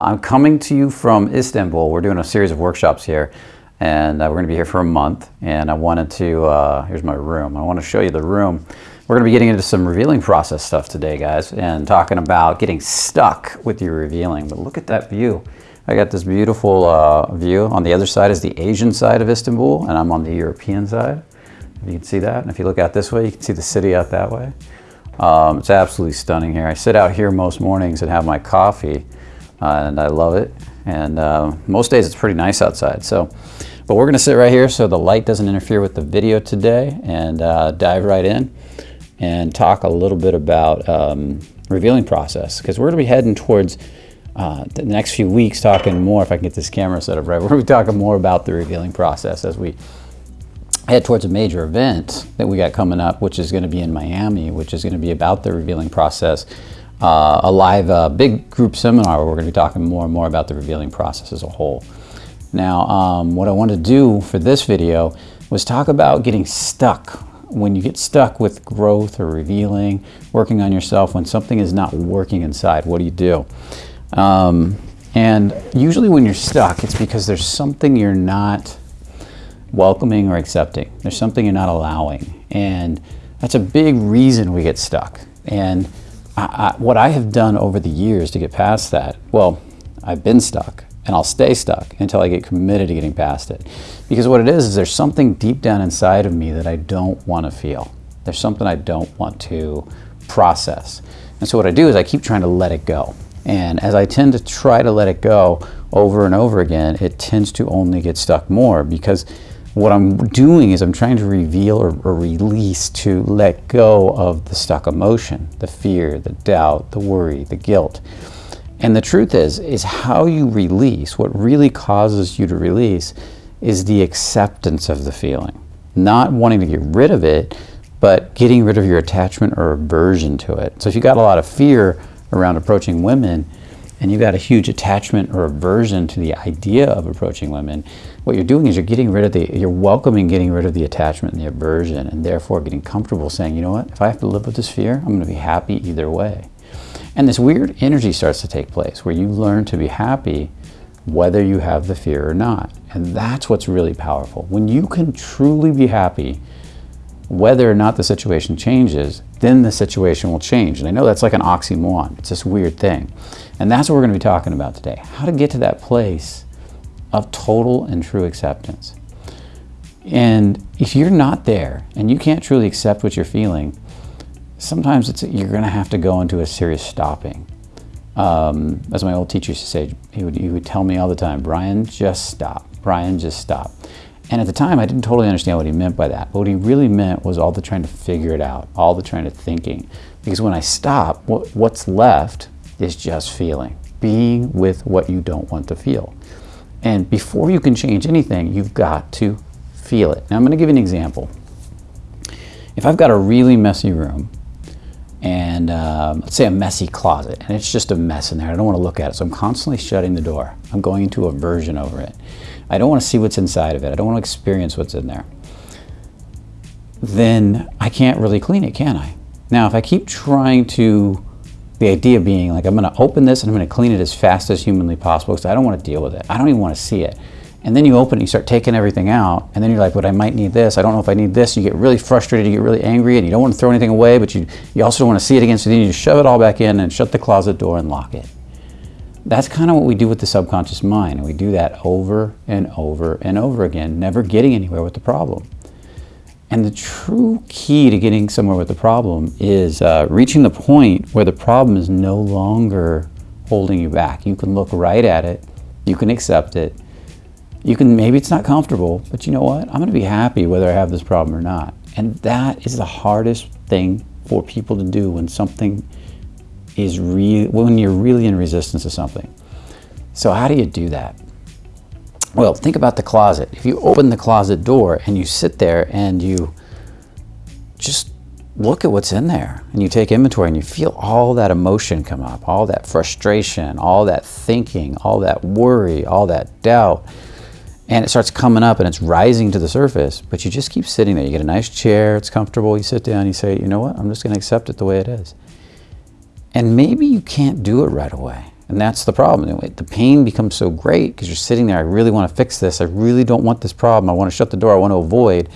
I'm coming to you from Istanbul. We're doing a series of workshops here and uh, we're going to be here for a month and I wanted to, uh, here's my room, I want to show you the room. We're going to be getting into some revealing process stuff today guys and talking about getting stuck with your revealing. But look at that view. I got this beautiful uh, view. On the other side is the Asian side of Istanbul and I'm on the European side. You can see that. And if you look out this way, you can see the city out that way. Um, it's absolutely stunning here. I sit out here most mornings and have my coffee uh, and I love it. And uh, most days it's pretty nice outside. So, but we're gonna sit right here so the light doesn't interfere with the video today and uh, dive right in and talk a little bit about um, revealing process because we're gonna be heading towards uh, the next few weeks talking more, if I can get this camera set up right, we're gonna be talking more about the revealing process as we head towards a major event that we got coming up, which is gonna be in Miami, which is gonna be about the revealing process uh, a live uh, big group seminar where we're going to be talking more and more about the revealing process as a whole. Now, um, what I want to do for this video was talk about getting stuck. When you get stuck with growth or revealing, working on yourself, when something is not working inside, what do you do? Um, and usually when you're stuck, it's because there's something you're not welcoming or accepting. There's something you're not allowing. And that's a big reason we get stuck. And I, what I have done over the years to get past that, well, I've been stuck and I'll stay stuck until I get committed to getting past it. Because what it is, is there's something deep down inside of me that I don't want to feel. There's something I don't want to process. And so what I do is I keep trying to let it go. And as I tend to try to let it go over and over again, it tends to only get stuck more because what I'm doing is I'm trying to reveal or, or, release to let go of the stuck emotion, the fear, the doubt, the worry, the guilt. And the truth is, is how you release, what really causes you to release is the acceptance of the feeling. Not wanting to get rid of it, but getting rid of your attachment or aversion to it. So if you got a lot of fear around approaching women, and you've got a huge attachment or aversion to the idea of approaching women, what you're doing is you're getting rid of the, you're welcoming getting rid of the attachment and the aversion, and therefore getting comfortable saying, you know what, if I have to live with this fear, I'm going to be happy either way. And this weird energy starts to take place where you learn to be happy whether you have the fear or not. And that's what's really powerful. When you can truly be happy whether or not the situation changes, then the situation will change. And I know that's like an oxymoron. It's this weird thing. And that's what we're going to be talking about today. How to get to that place of total and true acceptance. And if you're not there and you can't truly accept what you're feeling, sometimes it's, you're going to have to go into a serious stopping. Um, as my old teacher used to say, he would, he would tell me all the time, Brian, just stop. Brian, just stop. And at the time, I didn't totally understand what he meant by that. But what he really meant was all the trying to figure it out, all the trying to thinking. Because when I stop, what, what's left is just feeling, being with what you don't want to feel. And before you can change anything, you've got to feel it. Now, I'm going to give you an example. If I've got a really messy room, and um, let's say a messy closet, and it's just a mess in there, I don't want to look at it, so I'm constantly shutting the door. I'm going into aversion over it. I don't want to see what's inside of it. I don't want to experience what's in there. Then I can't really clean it, can I? Now, if I keep trying to, the idea being like, I'm going to open this and I'm going to clean it as fast as humanly possible because I don't want to deal with it. I don't even want to see it. And then you open it, you start taking everything out, and then you're like, but I might need this. I don't know if I need this. You get really frustrated, you get really angry, and you don't want to throw anything away, but you, you also don't want to see it again, so then you just shove it all back in and shut the closet door and lock it. That's kind of what we do with the subconscious mind. And we do that over and over and over again, never getting anywhere with the problem. And the true key to getting somewhere with the problem is uh, reaching the point where the problem is no longer holding you back. You can look right at it, you can accept it, you can, maybe it's not comfortable, but you know what? I'm going to be happy whether I have this problem or not. And that is the hardest thing for people to do when something is real when you're really in resistance to something. So how do you do that? Well, think about the closet. If you open the closet door and you sit there and you just look at what's in there and you take inventory and you feel all that emotion come up, all that frustration, all that thinking, all that worry, all that doubt, and it starts coming up and it's rising to the surface, but you just keep sitting there. You get a nice chair, it's comfortable, you sit down, you say, you know what, I'm just going to accept it the way it is. And maybe you can't do it right away. And that's the problem. The pain becomes so great because you're sitting there, I really want to fix this. I really don't want this problem. I want to shut the door. I want to avoid.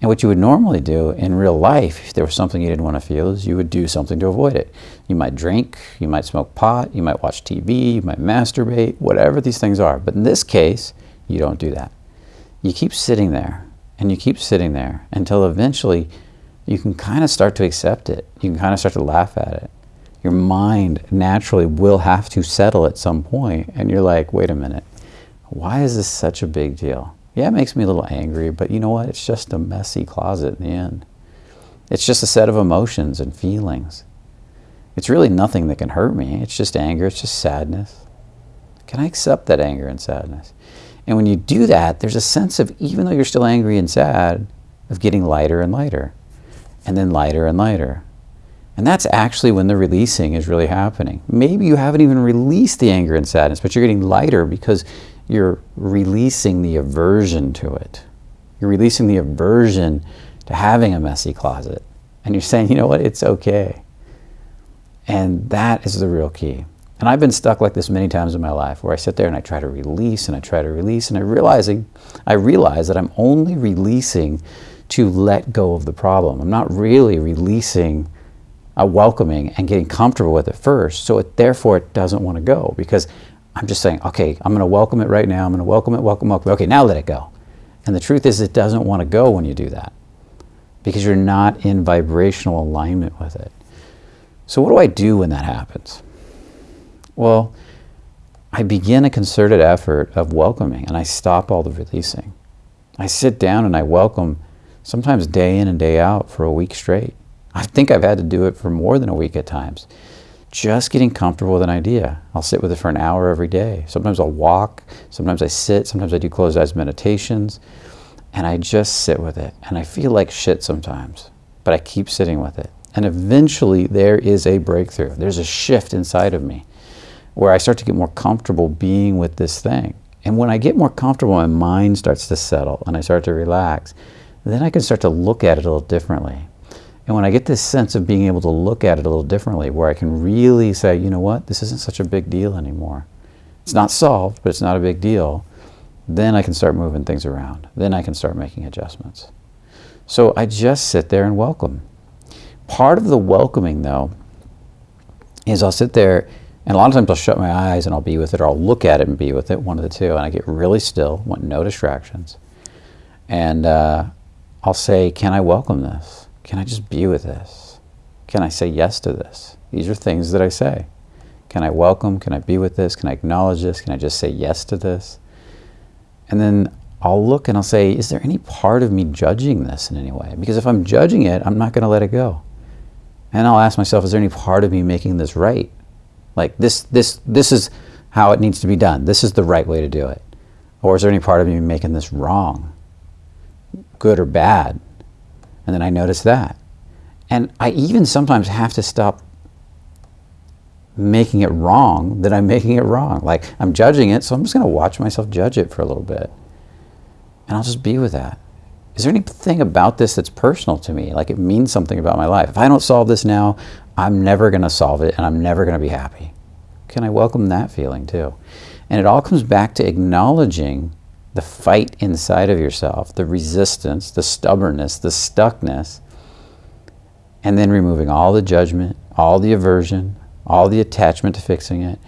And what you would normally do in real life, if there was something you didn't want to feel, is you would do something to avoid it. You might drink, you might smoke pot, you might watch TV, you might masturbate, whatever these things are. But in this case, you don't do that. You keep sitting there and you keep sitting there until eventually you can kind of start to accept it. You can kind of start to laugh at it. Your mind naturally will have to settle at some point, and you're like, wait a minute, why is this such a big deal? Yeah, it makes me a little angry, but you know what? It's just a messy closet in the end. It's just a set of emotions and feelings. It's really nothing that can hurt me. It's just anger, it's just sadness. Can I accept that anger and sadness? And when you do that, there's a sense of, even though you're still angry and sad, of getting lighter and lighter, and then lighter and lighter. And that's actually when the releasing is really happening. Maybe you haven't even released the anger and sadness, but you're getting lighter because you're releasing the aversion to it. You're releasing the aversion to having a messy closet. And you're saying, you know what, it's okay. And that is the real key. And I've been stuck like this many times in my life where I sit there and I try to release and I try to release and I realizing I realize that I'm only releasing to let go of the problem. I'm not really releasing a welcoming and getting comfortable with it first. So it, therefore it doesn't want to go because I'm just saying, okay, I'm going to welcome it right now. I'm going to welcome it, welcome, welcome. Okay, now let it go. And the truth is, it doesn't want to go when you do that because you're not in vibrational alignment with it. So, what do I do when that happens? Well, I begin a concerted effort of welcoming and I stop all the releasing. I sit down and I welcome sometimes day in and day out for a week straight. I think I've had to do it for more than a week at times just getting comfortable with an idea. I'll sit with it for an hour every day. Sometimes I'll walk, sometimes I sit, sometimes I do closed eyes meditations, and I just sit with it. And I feel like shit sometimes, but I keep sitting with it. And eventually there is a breakthrough. There's a shift inside of me where I start to get more comfortable being with this thing. And when I get more comfortable, my mind starts to settle and I start to relax. Then I can start to look at it a little differently. And when I get this sense of being able to look at it a little differently, where I can really say, you know what, this isn't such a big deal anymore. It's not solved, but it's not a big deal. Then I can start moving things around. Then I can start making adjustments. So I just sit there and welcome. Part of the welcoming, though, is I'll sit there and a lot of times I'll shut my eyes and I'll be with it, or I'll look at it and be with it, one of the two, and I get really still, want no distractions. And uh, I'll say, Can I welcome this? Can I just be with this? Can I say yes to this? These are things that I say. Can I welcome? Can I be with this? Can I acknowledge this? Can I just say yes to this? And then I'll look and I'll say, is there any part of me judging this in any way? Because if I'm judging it, I'm not going to let it go. And I'll ask myself, is there any part of me making this right? Like this, this, this is how it needs to be done. This is the right way to do it. Or is there any part of me making this wrong? Good or bad? And then I notice that. And I even sometimes have to stop making it wrong that I'm making it wrong. Like I'm judging it, so I'm just going to watch myself judge it for a little bit. And I'll just be with that. Is there anything about this that's personal to me? Like it means something about my life. If I don't solve this now, I'm never going to solve it and I'm never going to be happy. Can I welcome that feeling too? And it all comes back to acknowledging the fight inside of yourself, the resistance, the stubbornness, the stuckness, and then removing all the judgment, all the aversion, all the attachment to fixing it,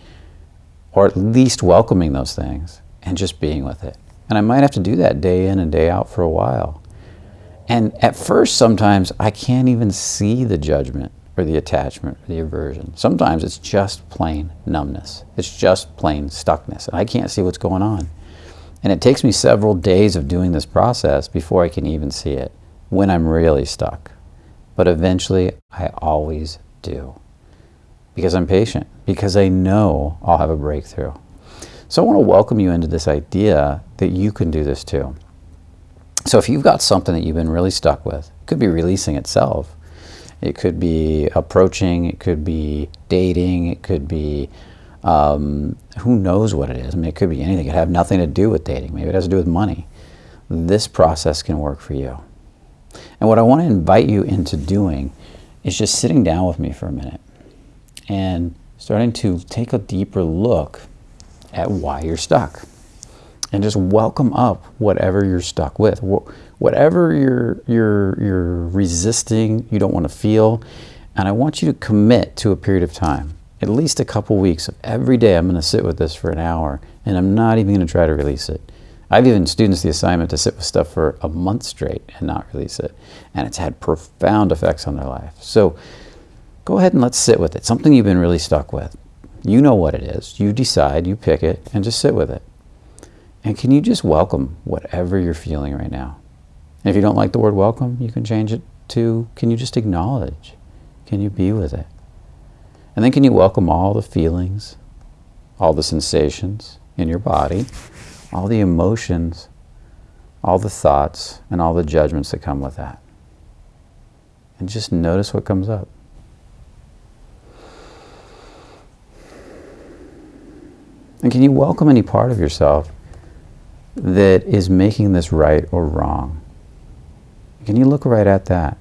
or at least welcoming those things and just being with it. And I might have to do that day in and day out for a while. And at first, sometimes I can't even see the judgment or the attachment or the aversion. Sometimes it's just plain numbness. It's just plain stuckness. And I can't see what's going on. And it takes me several days of doing this process before I can even see it when I'm really stuck. But eventually, I always do. Because I'm patient, because I know I'll have a breakthrough. So I want to welcome you into this idea that you can do this too. So if you've got something that you've been really stuck with, it could be releasing itself. It could be approaching, it could be dating, it could be um, who knows what it is? I mean, it could be anything. It could have nothing to do with dating. Maybe it has to do with money. This process can work for you. And what I want to invite you into doing is just sitting down with me for a minute and starting to take a deeper look at why you're stuck and just welcome up whatever you're stuck with whatever you're you're you're resisting you don't want to feel and i want you to commit to a period of time at least a couple weeks of every day i'm going to sit with this for an hour and i'm not even going to try to release it i've given students the assignment to sit with stuff for a month straight and not release it and it's had profound effects on their life so go ahead and let's sit with it something you've been really stuck with you know what it is you decide you pick it and just sit with it and can you just welcome whatever you're feeling right now? And if you don't like the word welcome, you can change it to can you just acknowledge? Can you be with it? And then can you welcome all the feelings, all the sensations in your body, all the emotions, all the thoughts, and all the judgments that come with that? And just notice what comes up. And can you welcome any part of yourself that is making this right or wrong? Can you look right at that?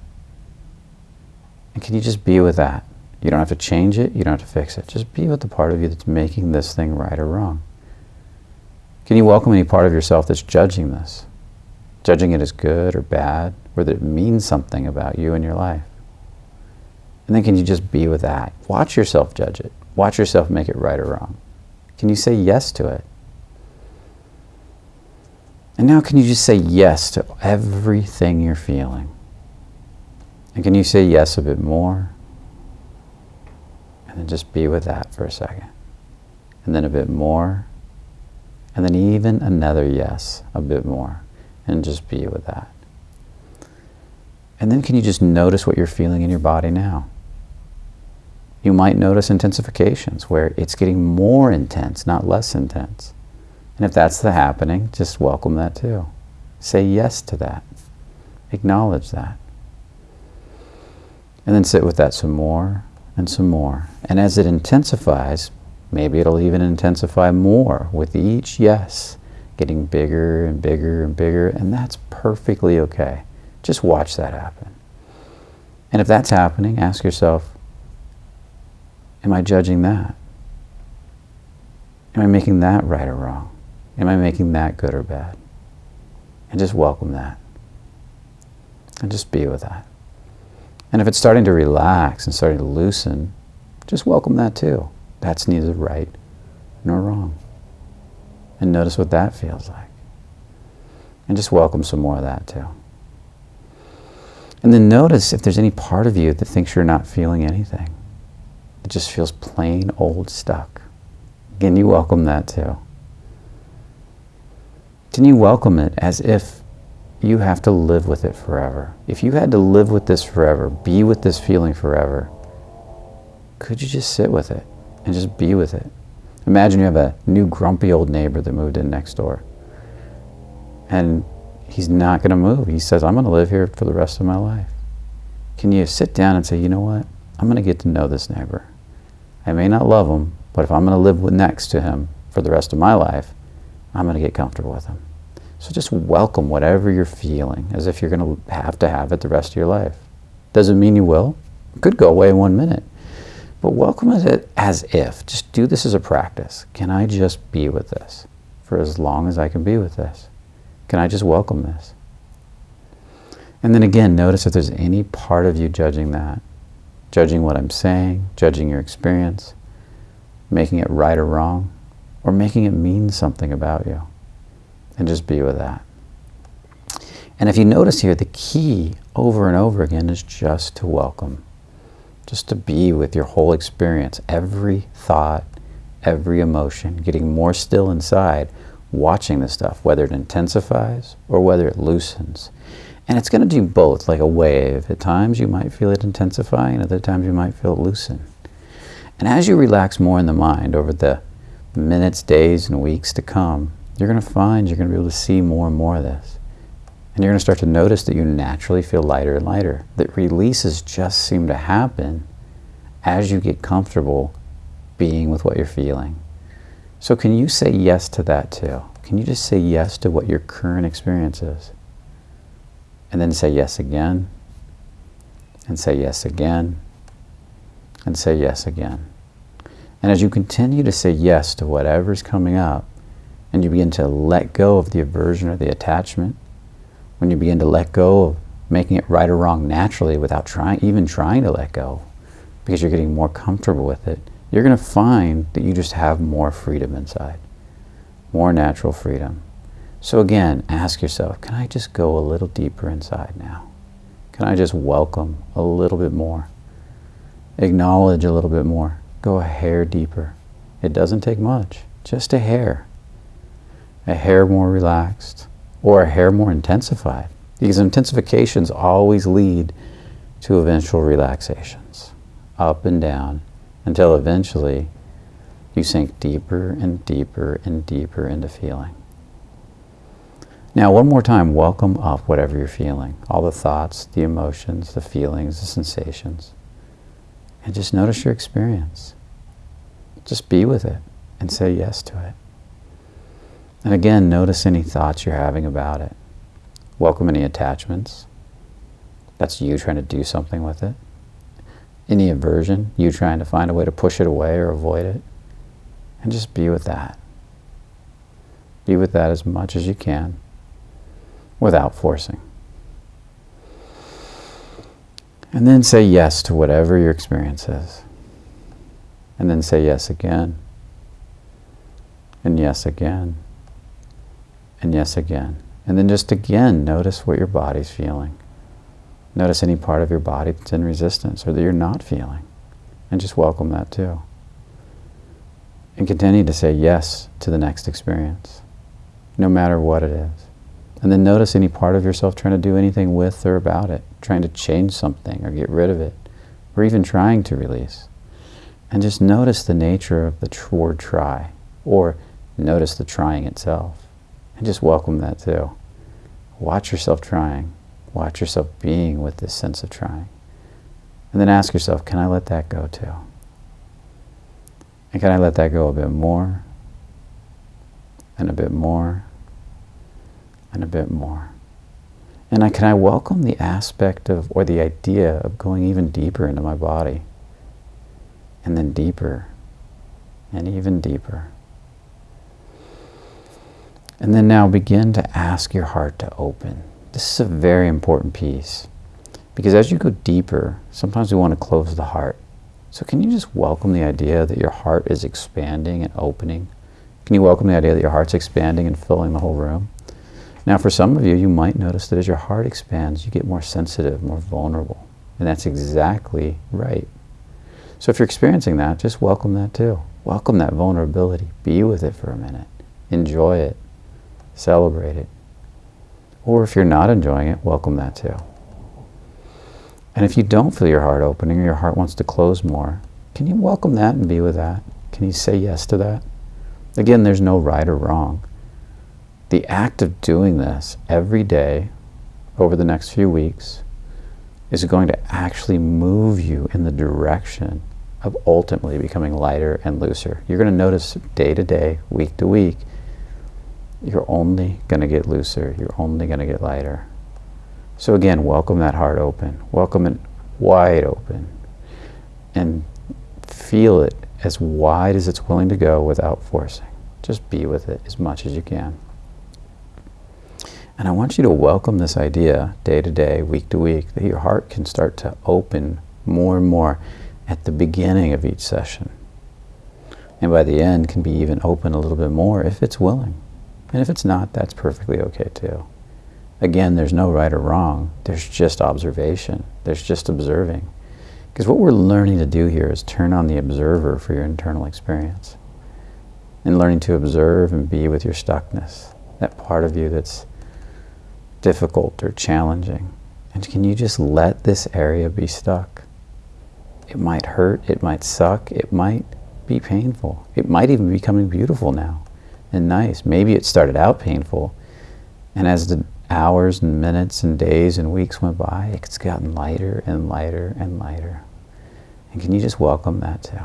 And can you just be with that? You don't have to change it, you don't have to fix it. Just be with the part of you that's making this thing right or wrong. Can you welcome any part of yourself that's judging this? Judging it as good or bad, or that it means something about you and your life? And then can you just be with that? Watch yourself judge it. Watch yourself make it right or wrong. Can you say yes to it? And now, can you just say yes to everything you're feeling? And can you say yes a bit more? And then just be with that for a second. And then a bit more. And then even another yes, a bit more. And just be with that. And then can you just notice what you're feeling in your body now? You might notice intensifications where it's getting more intense, not less intense. And if that's the happening, just welcome that too. Say yes to that. Acknowledge that. And then sit with that some more and some more. And as it intensifies, maybe it'll even intensify more with each yes, getting bigger and bigger and bigger. And that's perfectly okay. Just watch that happen. And if that's happening, ask yourself, am I judging that? Am I making that right or wrong? Am I making that good or bad? And just welcome that. And just be with that. And if it's starting to relax and starting to loosen, just welcome that too. That's neither right nor wrong. And notice what that feels like. And just welcome some more of that too. And then notice if there's any part of you that thinks you're not feeling anything. It just feels plain old stuck. Again, you welcome that too. Can you welcome it as if you have to live with it forever? If you had to live with this forever, be with this feeling forever, could you just sit with it and just be with it? Imagine you have a new grumpy old neighbor that moved in next door. And he's not going to move. He says, I'm going to live here for the rest of my life. Can you sit down and say, you know what? I'm going to get to know this neighbor. I may not love him, but if I'm going to live next to him for the rest of my life, I'm going to get comfortable with them. So just welcome whatever you're feeling as if you're going to have to have it the rest of your life. Doesn't mean you will. It could go away in one minute. But welcome it as if. Just do this as a practice. Can I just be with this for as long as I can be with this? Can I just welcome this? And then again, notice if there's any part of you judging that, judging what I'm saying, judging your experience, making it right or wrong or making it mean something about you. And just be with that. And if you notice here, the key over and over again is just to welcome, just to be with your whole experience, every thought, every emotion, getting more still inside, watching this stuff, whether it intensifies or whether it loosens. And it's going to do both, like a wave. At times you might feel it intensify, and other times you might feel it loosen. And as you relax more in the mind over the minutes, days, and weeks to come, you're going to find you're going to be able to see more and more of this. And you're going to start to notice that you naturally feel lighter and lighter. That releases just seem to happen as you get comfortable being with what you're feeling. So, can you say yes to that too? Can you just say yes to what your current experience is? And then say yes again, and say yes again, and say yes again. And as you continue to say yes to whatever's coming up, and you begin to let go of the aversion or the attachment, when you begin to let go of making it right or wrong naturally without trying, even trying to let go, because you're getting more comfortable with it, you're going to find that you just have more freedom inside, more natural freedom. So again, ask yourself, can I just go a little deeper inside now? Can I just welcome a little bit more? Acknowledge a little bit more. Go a hair deeper. It doesn't take much, just a hair. A hair more relaxed or a hair more intensified. Because intensifications always lead to eventual relaxations, up and down, until eventually you sink deeper and deeper and deeper into feeling. Now, one more time, welcome up whatever you're feeling. All the thoughts, the emotions, the feelings, the sensations. And just notice your experience. Just be with it and say yes to it. And again, notice any thoughts you're having about it. Welcome any attachments. That's you trying to do something with it. Any aversion, you trying to find a way to push it away or avoid it. And just be with that. Be with that as much as you can without forcing. And then say yes to whatever your experience is. And then say yes again. And yes again. And yes again. And then just again notice what your body's feeling. Notice any part of your body that's in resistance or that you're not feeling. And just welcome that too. And continue to say yes to the next experience, no matter what it is. And then notice any part of yourself trying to do anything with or about it, trying to change something or get rid of it, or even trying to release. And just notice the nature of the word try, or notice the trying itself. Just welcome that too. Watch yourself trying. Watch yourself being with this sense of trying. And then ask yourself, can I let that go too? And can I let that go a bit more? And a bit more? and a bit more. And I, can I welcome the aspect of, or the idea of going even deeper into my body? And then deeper, and even deeper. And then now begin to ask your heart to open. This is a very important piece. Because as you go deeper, sometimes we want to close the heart. So can you just welcome the idea that your heart is expanding and opening? Can you welcome the idea that your heart's expanding and filling the whole room? Now, for some of you, you might notice that as your heart expands, you get more sensitive, more vulnerable. And that's exactly right. So if you're experiencing that, just welcome that too. Welcome that vulnerability. Be with it for a minute. Enjoy it. Celebrate it. Or if you're not enjoying it, welcome that too. And if you don't feel your heart opening or your heart wants to close more, can you welcome that and be with that? Can you say yes to that? Again, there's no right or wrong the act of doing this every day over the next few weeks is going to actually move you in the direction of ultimately becoming lighter and looser. You're going to notice day to day, week to week, you're only going to get looser. You're only going to get lighter. So again, welcome that heart open. Welcome it wide open. And feel it as wide as it's willing to go without forcing. Just be with it as much as you can. And I want you to welcome this idea day to day, week to week, that your heart can start to open more and more at the beginning of each session. And by the end can be even open a little bit more if it's willing. And if it's not, that's perfectly okay too. Again, there's no right or wrong. There's just observation. There's just observing. Because what we're learning to do here is turn on the observer for your internal experience. And learning to observe and be with your stuckness. That part of you that's difficult or challenging. And can you just let this area be stuck? It might hurt, it might suck, it might be painful. It might even be becoming beautiful now and nice. Maybe it started out painful, and as the hours and minutes and days and weeks went by, it's gotten lighter and lighter and lighter. And can you just welcome that too?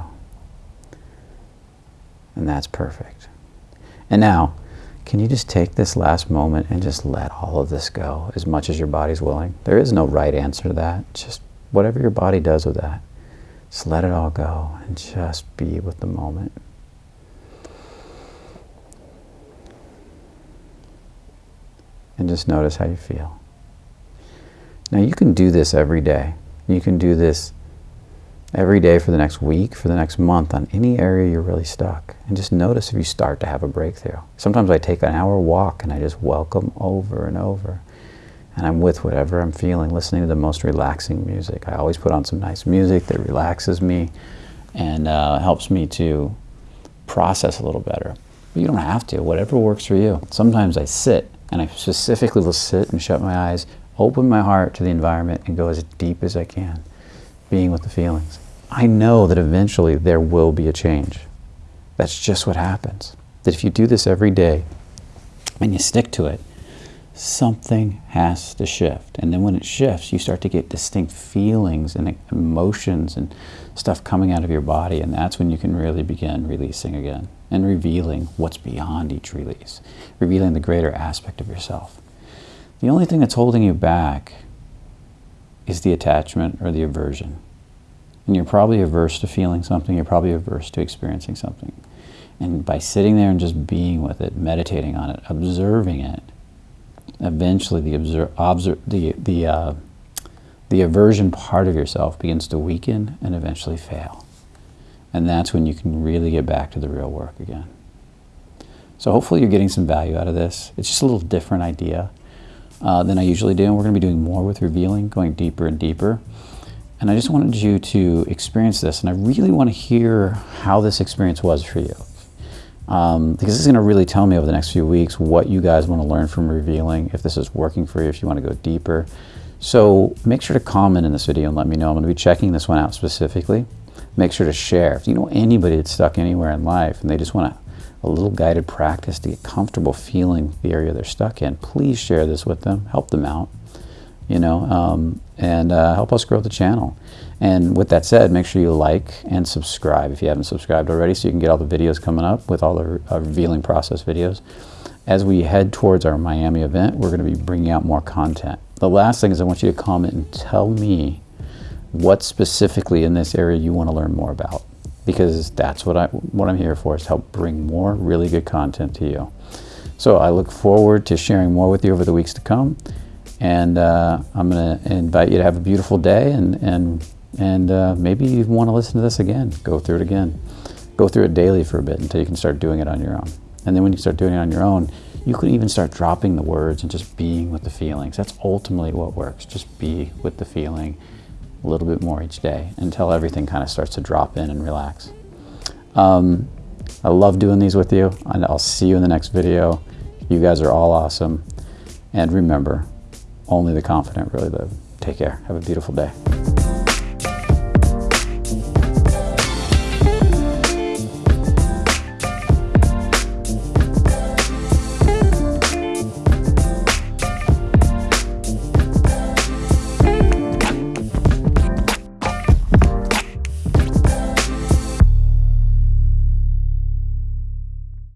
And that's perfect. And now, can you just take this last moment and just let all of this go as much as your body's willing? There is no right answer to that. Just whatever your body does with that. Just let it all go and just be with the moment. And just notice how you feel. Now you can do this every day. You can do this every day for the next week, for the next month on any area you're really stuck. And just notice if you start to have a breakthrough. Sometimes I take an hour walk and I just welcome over and over. And I'm with whatever I'm feeling, listening to the most relaxing music. I always put on some nice music that relaxes me and uh, helps me to process a little better. But you don't have to, whatever works for you. Sometimes I sit and I specifically will sit and shut my eyes, open my heart to the environment and go as deep as I can, being with the feelings. I know that eventually there will be a change. That's just what happens. That if you do this every day and you stick to it, something has to shift. And then when it shifts, you start to get distinct feelings and emotions and stuff coming out of your body. And that's when you can really begin releasing again and revealing what's beyond each release, revealing the greater aspect of yourself. The only thing that's holding you back is the attachment or the aversion. And you're probably averse to feeling something, you're probably averse to experiencing something. And by sitting there and just being with it, meditating on it, observing it, eventually the, observe, observe, the, the, uh, the aversion part of yourself begins to weaken and eventually fail. And that's when you can really get back to the real work again. So hopefully you're getting some value out of this. It's just a little different idea uh, than I usually do. And we're going to be doing more with revealing, going deeper and deeper. And I just wanted you to experience this, and I really want to hear how this experience was for you. Um, because this is going to really tell me over the next few weeks what you guys want to learn from revealing, if this is working for you, if you want to go deeper. So make sure to comment in this video and let me know. I'm going to be checking this one out specifically. Make sure to share. If you know anybody that's stuck anywhere in life and they just want a, little guided practice to get comfortable feeling the area they're stuck in, please share this with them. Help them out you know, um, and uh, help us grow the channel. And with that said, make sure you like and subscribe if you haven't subscribed already so you can get all the videos coming up with all the uh, revealing process videos. As we head towards our Miami event, we're going to be bringing out more content. The last thing is I want you to comment and tell me what specifically in this area you want to learn more about because that's what, I, what I'm here for is help bring more really good content to you. So I look forward to sharing more with you over the weeks to come. And uh, I'm going to invite you to have a beautiful day and, and, and uh, maybe you want to listen to this again. Go through it again. Go through it daily for a bit until you can start doing it on your own. And then when you start doing it on your own, you can even start dropping the words and just being with the feelings. That's ultimately what works. Just be with the feeling a little bit more each day until everything kind of starts to drop in and relax. Um, I love doing these with you, and I'll see you in the next video. You guys are all awesome. And remember, only the confident really live. Take care. Have a beautiful day.